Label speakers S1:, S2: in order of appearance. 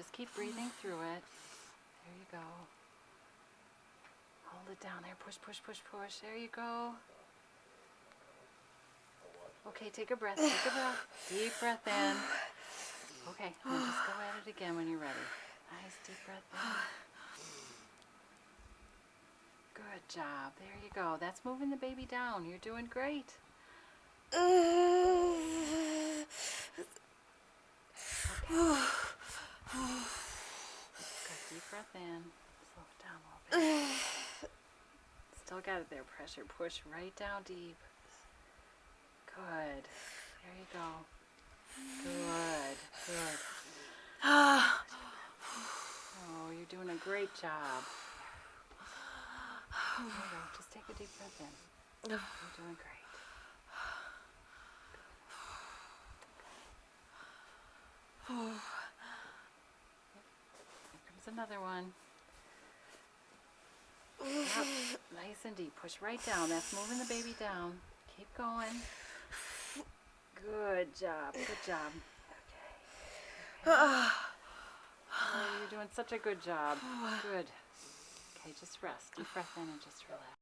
S1: Just keep breathing through it. There you go. Hold it down there. Push, push, push, push. There you go. Okay, take a breath. Take a breath. Deep breath in. Okay, now just go at it again when you're ready. Nice deep breath in. Good job. There you go. That's moving the baby down. You're doing great. Uh, Good. Deep breath in. Slow it down a little bit. Still got it there. Pressure. Push right down deep. Good. There you go. Good. Good. Oh, you're doing a great job. There you go. Just take a deep breath in. You're doing great. Comes another one. Yep, nice and deep. Push right down. That's moving the baby down. Keep going. Good job. Good job. Okay. Oh, you're doing such a good job. Good. Okay, just rest. Deep breath in and just relax.